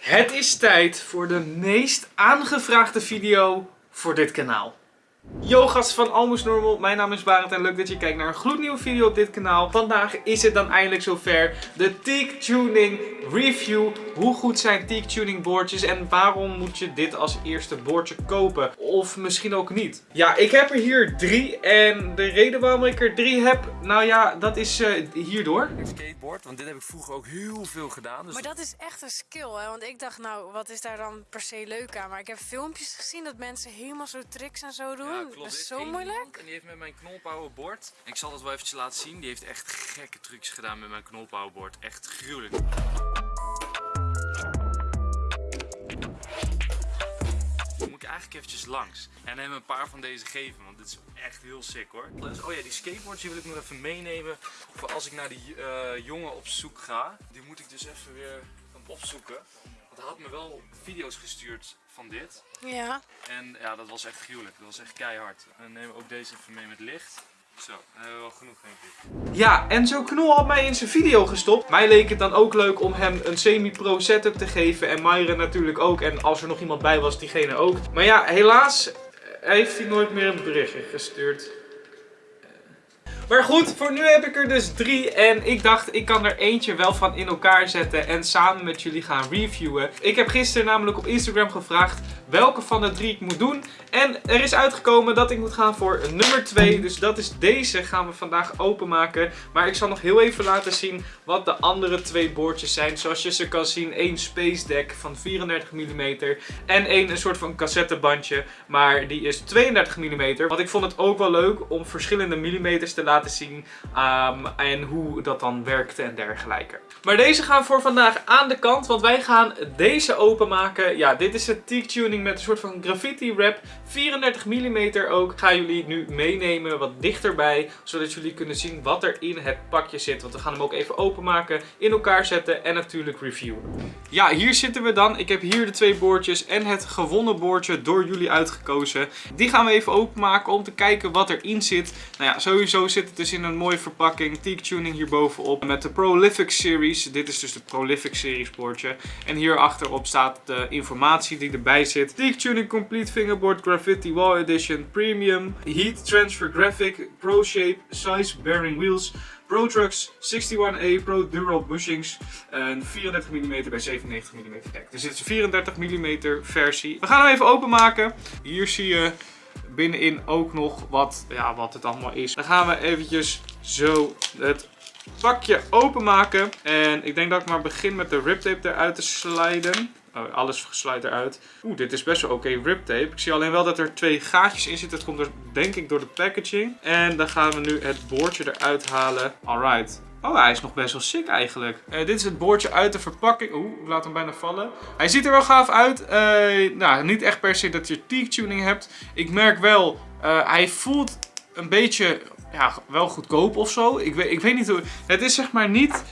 Het is tijd voor de meest aangevraagde video voor dit kanaal. Yo gasten van Almost Normal, mijn naam is Barend en leuk dat je kijkt naar een gloednieuwe video op dit kanaal. Vandaag is het dan eindelijk zover, de Teak Tuning Review. Hoe goed zijn Teak Tuning boordjes en waarom moet je dit als eerste boordje kopen? Of misschien ook niet. Ja, ik heb er hier drie en de reden waarom ik er drie heb, nou ja, dat is uh, hierdoor. Ik skateboard, want dit heb ik vroeger ook heel veel gedaan. Dus Maar dat is echt een skill, hè? Want ik dacht, nou, wat is daar dan per se leuk aan? Maar ik heb filmpjes gezien dat mensen helemaal zo tricks en zo doen. Ja, klopt. Dat is zo moeilijk. En die heeft met mijn knolpowerbord. Ik zal dat wel eventjes laten zien. Die heeft echt gekke trucs gedaan met mijn knolpowerbord. Echt gruwelijk. Dan moet ik eigenlijk eventjes langs. En hem een paar van deze geven, want dit is echt heel sick hoor. Dus, oh ja, die skateboards die wil ik nog even meenemen. Voor als ik naar die eh, jongen op zoek ga. Die moet ik dus even weer opzoeken. Want hij had me wel video's gestuurd van dit. Ja. En ja, dat was echt gruwelijk. Dat was echt keihard. En nemen we ook deze even mee met licht. Zo, dan hebben we wel genoeg denk ik. Ja, en zo Knol had mij in zijn video gestopt. Mij leek het dan ook leuk om hem een semi-pro setup te geven. En Myra natuurlijk ook. En als er nog iemand bij was, diegene ook. Maar ja, helaas eh, heeft hij nooit meer een berichtje gestuurd. Maar goed, voor nu heb ik er dus drie. En ik dacht, ik kan er eentje wel van in elkaar zetten. En samen met jullie gaan reviewen. Ik heb gisteren namelijk op Instagram gevraagd welke van de drie ik moet doen. En er is uitgekomen dat ik moet gaan voor nummer 2. Dus dat is deze gaan we vandaag openmaken. Maar ik zal nog heel even laten zien wat de andere twee boordjes zijn. Zoals je ze kan zien, één Space Deck van 34 mm. En één een soort van cassettebandje. Maar die is 32 mm. Want ik vond het ook wel leuk om verschillende millimeters te laten zien. um, en hoe dat dan werkte en dergelijke. Maar deze gaan voor vandaag aan de kant. Want wij gaan deze openmaken. Ja, dit is een teak tuning met een soort van graffiti wrap. 34 mm ook. Ga jullie nu meenemen wat dichterbij. Zodat jullie kunnen zien wat er in het pakje zit. Want we gaan hem ook even openmaken. In elkaar zetten en natuurlijk reviewen. Ja, hier zitten we dan. Ik heb hier de twee boordjes en het gewonnen boordje door jullie uitgekozen. Die gaan we even openmaken om te kijken wat erin zit. Nou ja, sowieso zit het dus in een mooie verpakking. Teak tuning hierbovenop met de Prolific Series. Dit is dus de Prolific Series boordje. En hier achterop staat de informatie die erbij zit. Teak tuning complete fingerboard graffiti wall edition premium. Heat transfer graphic pro shape size bearing wheels. Pro Trucks 61A Pro Dural bushings. En 34 mm bij 97 mm dek. Dus dit is een 34 mm versie. We gaan hem even openmaken. Hier zie je binnenin ook nog wat, ja, wat het allemaal is. Dan gaan we eventjes zo het pakje openmaken. En ik denk dat ik maar begin met de riptape eruit te sliden. Oh, alles sluit eruit. Oeh, dit is best wel oké riptape. Ik zie alleen wel dat er twee gaatjes in zitten. Dat komt er denk ik door de packaging. En dan gaan we nu het boordje eruit halen. Alright. Oh, hij is nog best wel sick eigenlijk. Eh, dit is het boordje uit de verpakking. Oeh, ik laat hem bijna vallen. Hij ziet er wel gaaf uit. Eh, nou, niet echt per se dat je teak tuning hebt. Ik merk wel, uh, hij voelt een beetje, ja, wel goedkoop of zo. Ik weet, ik weet niet hoe... Het is zeg maar niet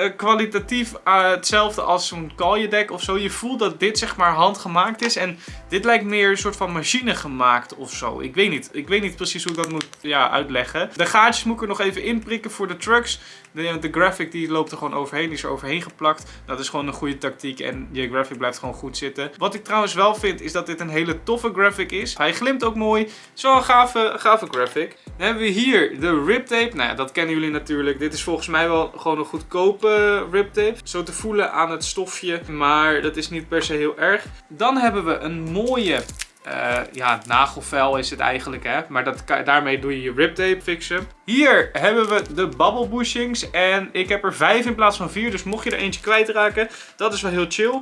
uh, kwalitatief uh, hetzelfde als zo'n deck of zo. Je voelt dat dit zeg maar handgemaakt is. En dit lijkt meer een soort van machine gemaakt of zo. Ik weet niet. Ik weet niet precies hoe ik dat moet ja, uitleggen. De gaatjes moet ik er nog even inprikken voor de trucks. De, de graphic die loopt er gewoon overheen. Die is er overheen geplakt. Dat is gewoon een goede tactiek. En je graphic blijft gewoon goed zitten. Wat ik trouwens wel vind is dat dit een hele toffe graphic is. Hij glimt ook mooi. Zo'n gave, gave graphic. Dan hebben we hier de riptape. Nou ja, dat kennen jullie natuurlijk. Dit is volgens mij wel gewoon een goedkope riptape. Zo te voelen aan het stofje. Maar dat is niet per se heel erg. Dan hebben we een mooie uh, ja, nagelvel is het eigenlijk, hè. Maar dat, daarmee doe je je riptape fixen. Hier hebben we de bubble bushings. En ik heb er vijf in plaats van vier. Dus mocht je er eentje kwijtraken, dat is wel heel chill.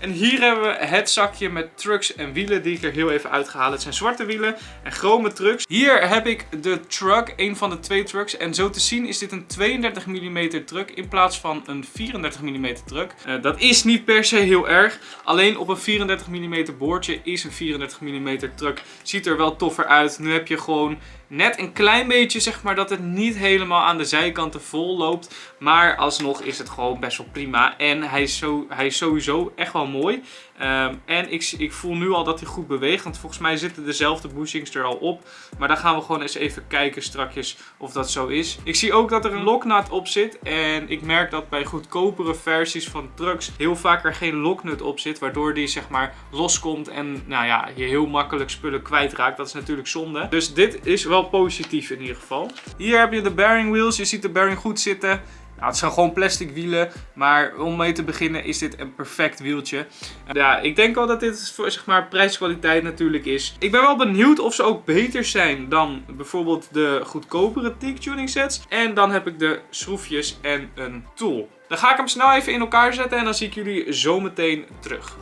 En hier hebben we het zakje met trucks en wielen die ik er heel even uitgehaald. Het zijn zwarte wielen en chrome trucks. Hier heb ik de truck, een van de twee trucks. En zo te zien is dit een 32 mm truck in plaats van een 34 mm truck. Uh, dat is niet per se heel erg. Alleen op een 34 mm boordje is een 34 mm truck. Ziet er wel toffer uit. Nu heb je gewoon net een klein beetje, zeg maar, dat het niet helemaal aan de zijkanten vol loopt. Maar alsnog is het gewoon best wel prima. En hij is, zo, hij is sowieso echt wel mooi. Ehm, en ik, ik voel nu al dat hij goed beweegt. Want volgens mij zitten dezelfde bushings er al op. Maar dan gaan we gewoon eens even kijken strakjes of dat zo is. Ik zie ook dat er een loknaad op zit. En ik merk dat bij goedkopere versies van trucks heel vaak er geen loknut op zit. Waardoor die zeg maar loskomt en nou ja, je heel makkelijk spullen kwijtraakt. Dat is natuurlijk zonde. Dus dit is wel positief in ieder geval. Hier heb je de bearing wheels. Je ziet de bearing goed zitten. Nou, het zijn gewoon plastic wielen, maar om mee te beginnen is dit een perfect wieltje. Ja, ik denk wel dat dit voor zeg maar prijskwaliteit natuurlijk is. Ik ben wel benieuwd of ze ook beter zijn dan bijvoorbeeld de goedkopere Teak tuning sets. En dan heb ik de schroefjes en een tool. Dan ga ik hem snel even in elkaar zetten en dan zie ik jullie zo meteen terug.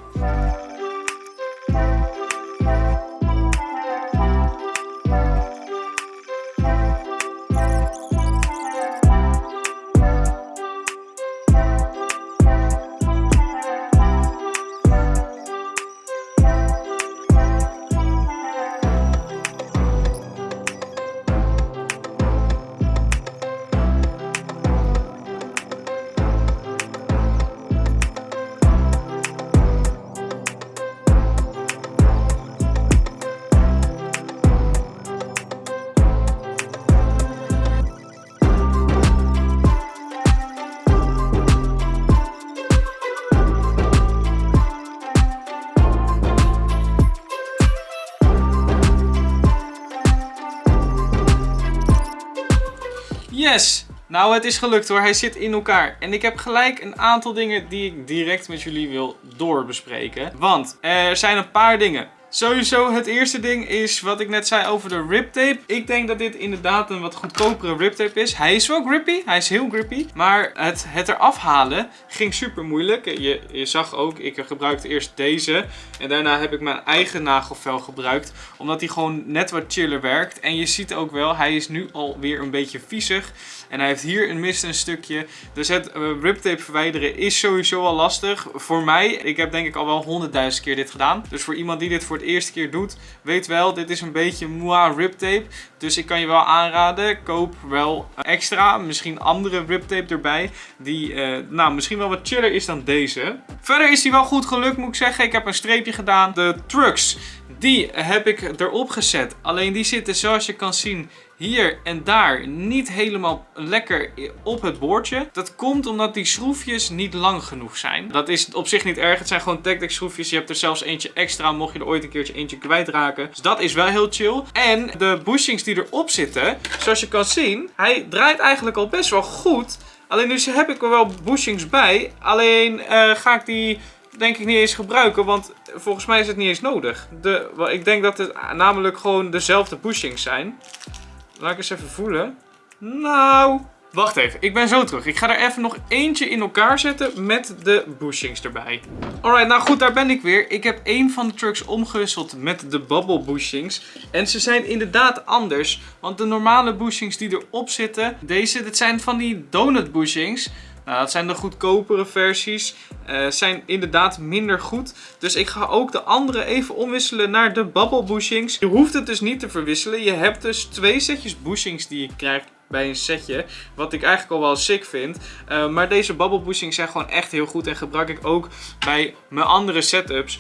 Nou, het is gelukt hoor. Hij zit in elkaar. En ik heb gelijk een aantal dingen die ik direct met jullie wil doorbespreken. Want er zijn een paar dingen. Sowieso het eerste ding is wat ik net zei over de riptape. Ik denk dat dit inderdaad een wat goedkopere riptape is. Hij is wel grippy, hij is heel grippy. Maar het, het eraf halen ging super moeilijk. Je, je zag ook, ik gebruikte eerst deze. En daarna heb ik mijn eigen nagelvel gebruikt. Omdat hij gewoon net wat chiller werkt. En je ziet ook wel, hij is nu alweer een beetje viezig. En hij heeft hier een mist een stukje. Dus het uh, riptape verwijderen is sowieso al lastig. Voor mij, ik heb denk ik al wel honderdduizend keer dit gedaan. Dus voor iemand die dit voor het eerste keer doet, weet wel, dit is een beetje moi riptape. Dus ik kan je wel aanraden, koop wel extra, misschien andere riptape erbij. Die uh, nou, misschien wel wat chiller is dan deze. Verder is hij wel goed gelukt moet ik zeggen. Ik heb een streepje gedaan. De trucks, die heb ik erop gezet. Alleen die zitten zoals je kan zien hier en daar niet helemaal lekker op het boordje. Dat komt omdat die schroefjes niet lang genoeg zijn. Dat is op zich niet erg. Het zijn gewoon Tactic schroefjes. Je hebt er zelfs eentje extra mocht je er ooit een keertje eentje kwijtraken. Dus dat is wel heel chill. En de bushings die erop zitten, zoals je kan zien, hij draait eigenlijk al best wel goed. Alleen nu heb ik er wel bushings bij. Alleen uh, ga ik die denk ik niet eens gebruiken, want volgens mij is het niet eens nodig. De, ik denk dat het namelijk gewoon dezelfde bushings zijn. Laat ik eens even voelen. Nou, wacht even. Ik ben zo terug. Ik ga er even nog eentje in elkaar zetten met de bushings erbij. Alright, nou goed, daar ben ik weer. Ik heb één van de trucks omgewisseld met de bubble bushings. En ze zijn inderdaad anders. Want de normale bushings die erop zitten, deze, dit zijn van die donut bushings. Nou, dat zijn de goedkopere versies. Uh, zijn inderdaad minder goed. Dus ik ga ook de andere even omwisselen naar de bubble bushings. Je hoeft het dus niet te verwisselen. Je hebt dus twee setjes bushings die je krijgt bij een setje. Wat ik eigenlijk al wel sick vind. Uh, maar deze bubble bushings zijn gewoon echt heel goed. En gebruik ik ook bij mijn andere setups.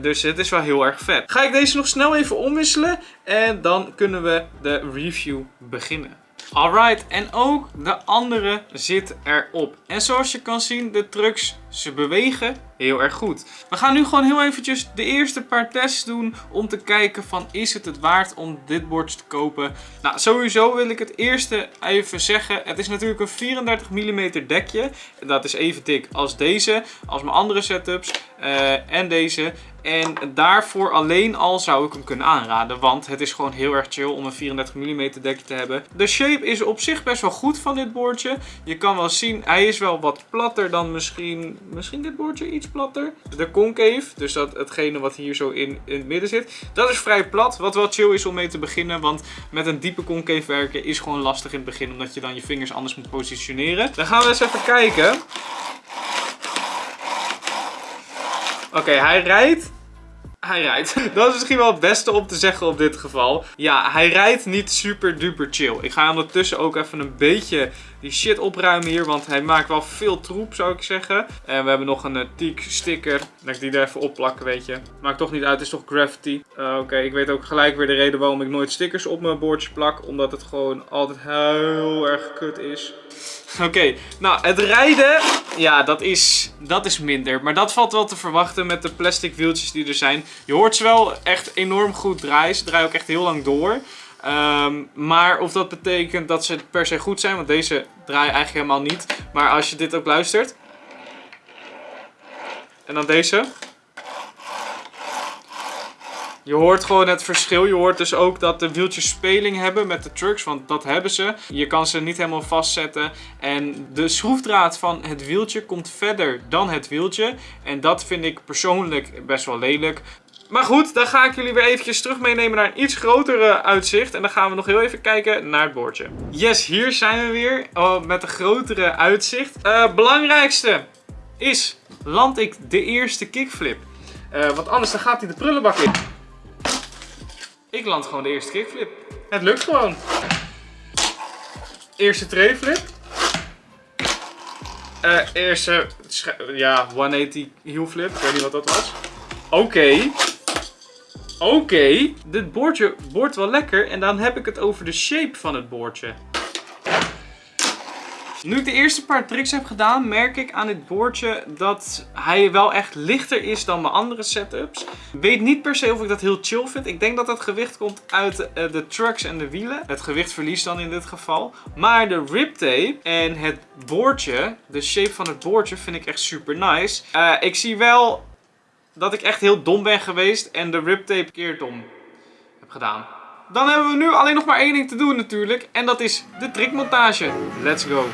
Dus het is wel heel erg vet. Ga ik deze nog snel even omwisselen. En dan kunnen we de review beginnen. Alright, en ook de andere zit erop. En zoals je kan zien, de trucks, ze bewegen heel erg goed. We gaan nu gewoon heel eventjes de eerste paar tests doen om te kijken van is het het waard om dit bordje te kopen. Nou, sowieso wil ik het eerste even zeggen. Het is natuurlijk een 34 mm dekje. Dat is even dik als deze, als mijn andere setups uh, en deze. En daarvoor alleen al zou ik hem kunnen aanraden. Want het is gewoon heel erg chill om een 34 mm dekje te hebben. De shape is op zich best wel goed van dit boordje. Je kan wel zien, hij is wel wat platter dan misschien, misschien dit boordje iets platter. De concave, dus dat, hetgene wat hier zo in, in het midden zit. Dat is vrij plat, wat wel chill is om mee te beginnen. Want met een diepe concave werken is gewoon lastig in het begin. Omdat je dan je vingers anders moet positioneren. Dan gaan we eens even kijken. Oké, hij rijdt Hij rijdt. Dat is misschien wel het beste om te zeggen op dit geval. Ja, hij rijdt niet super duper chill. Ik ga ondertussen ook even een beetje die shit opruimen hier. Want hij maakt wel veel troep, zou ik zeggen. En we hebben nog een uh, Teak sticker. Dat ik die er even opplakken, weet je. Maakt toch niet uit, het is toch graffiti. Uh, Oké, ik weet ook gelijk weer de reden waarom ik nooit stickers op mijn boordje plak. Omdat het gewoon altijd heel erg kut is. Oké, nou het rijden, ja dat is, dat is minder. Maar dat valt wel te verwachten met de plastic wieltjes die er zijn. Je hoort ze wel echt enorm goed draaien. Ze draaien ook echt heel lang door. Um, maar of dat betekent dat ze per se goed zijn, want deze draaien eigenlijk helemaal niet. Maar als je dit ook luistert. En dan deze. Je hoort gewoon het verschil. Je hoort dus ook dat de wieltjes speling hebben met de trucks, want dat hebben ze. Je kan ze niet helemaal vastzetten. En de schroefdraad van het wieltje komt verder dan het wieltje. En dat vind ik persoonlijk best wel lelijk. Maar goed, dan ga ik jullie weer eventjes terug meenemen naar een iets grotere uitzicht. En dan gaan we nog heel even kijken naar het boordje. Yes, hier zijn we weer oh, met een grotere uitzicht. Uh, belangrijkste is, land ik de eerste kickflip. Uh, want anders dan gaat hij de prullenbak in. Ik land gewoon de eerste kickflip. Het lukt gewoon. Eerste trayflip. Uh, eerste, ja, 180 heel flip. Ik weet niet wat dat was. Oké. Oké. Dit boordje wordt wel lekker. En dan heb ik het over de shape van het boordje. Nu ik de eerste paar tricks heb gedaan, merk ik aan dit boordje dat hij wel echt lichter is dan mijn andere setups. Weet niet per se of ik dat heel chill vind. Ik denk dat dat gewicht komt uit eh, de trucks en de wielen. Het gewicht verliest dan in dit geval. Maar de riptape en het boordje, de shape van het boordje, vind ik echt super nice. Uh, ik zie wel dat ik echt heel dom ben geweest en de riptape keer dom heb gedaan. Dan hebben we nu alleen nog maar één ding te doen natuurlijk. En dat is de trickmontage. Let's go.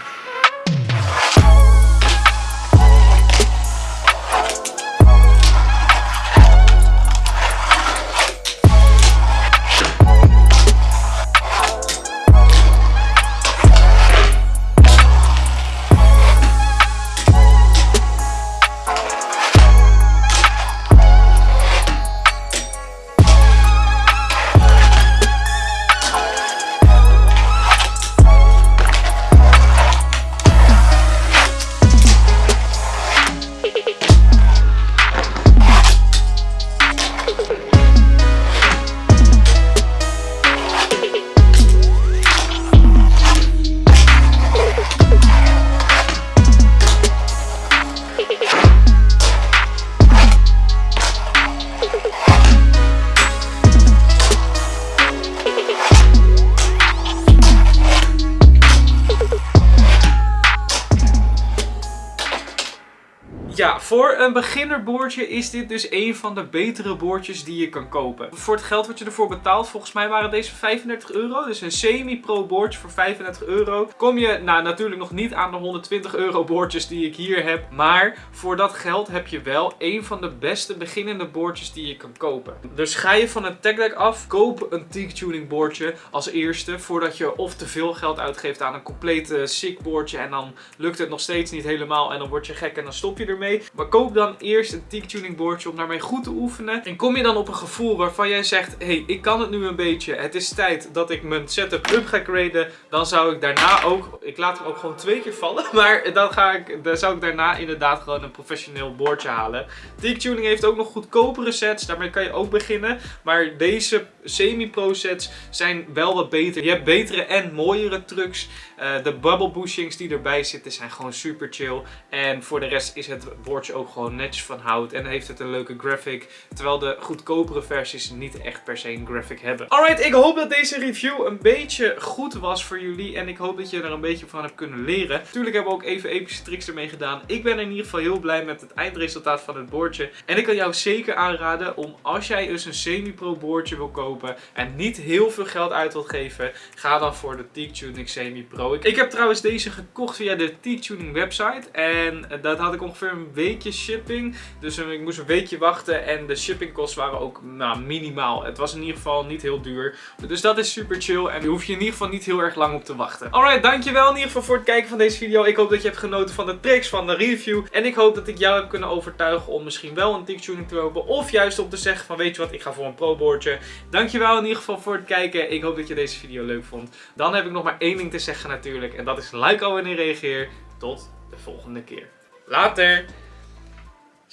Voor een beginnerboordje is dit dus een van de betere boordjes die je kan kopen. Voor het geld wat je ervoor betaalt, volgens mij waren deze 35 euro. Dus een semi-pro boordje voor 35 euro. Kom je nou, natuurlijk nog niet aan de 120 euro boordjes die ik hier heb. Maar voor dat geld heb je wel een van de beste beginnende boordjes die je kan kopen. Dus ga je van een tech deck af, koop een teak tuning boordje als eerste. Voordat je of te veel geld uitgeeft aan een complete sick boordje. En dan lukt het nog steeds niet helemaal en dan word je gek en dan stop je ermee. Maar koop dan eerst een teak tuning boordje om daarmee goed te oefenen. En kom je dan op een gevoel waarvan jij zegt, hé, hey, ik kan het nu een beetje. Het is tijd dat ik mijn setup up ga graden. Dan zou ik daarna ook, ik laat hem ook gewoon twee keer vallen. Maar dan, ga ik, dan zou ik daarna inderdaad gewoon een professioneel boordje halen. Teak tuning heeft ook nog goedkopere sets. Daarmee kan je ook beginnen. Maar deze semi-pro sets zijn wel wat beter. Je hebt betere en mooiere trucks. Uh, de bubble bushings die erbij zitten zijn gewoon super chill. En voor de rest is het boordje ook gewoon netjes van hout. En heeft het een leuke graphic. Terwijl de goedkopere versies niet echt per se een graphic hebben. Alright, ik hoop dat deze review een beetje goed was voor jullie. En ik hoop dat je er een beetje van hebt kunnen leren. Natuurlijk hebben we ook even epische tricks ermee gedaan. Ik ben in ieder geval heel blij met het eindresultaat van het boordje. En ik kan jou zeker aanraden om als jij dus een semi-pro boordje wil kopen. En niet heel veel geld uit wilt geven. Ga dan voor de Teak Tuning Semi Pro. Ik, heb trouwens deze gekocht via de T-Tuning website. En eh, dat had ik ongeveer een weekje shipping. Dus eh, ik moest een weekje wachten. En de shippingkosten waren ook nou, minimaal. Het was in ieder geval niet heel duur. Dus dat is super chill. En daar hoef je in ieder geval niet heel erg lang op te wachten. Alright, dankjewel in ieder geval voor het kijken van deze video. Ik hoop dat je hebt genoten van de tricks, van de review. En ik hoop dat ik jou heb kunnen overtuigen om misschien wel een T-Tuning te kopen. Of juist om te zeggen van weet je wat, ik ga voor een pro boardje. Dankjewel in ieder geval voor het kijken. Ik hoop dat je deze video leuk vond. Dan heb ik nog maar één ding te zeggen natuurlijk. En dat is like wanneer je reageert. Tot de volgende keer. Later!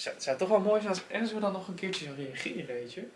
Het zou toch wel mooi zijn als Enzo dan nog een keertje zou reageren, weet je?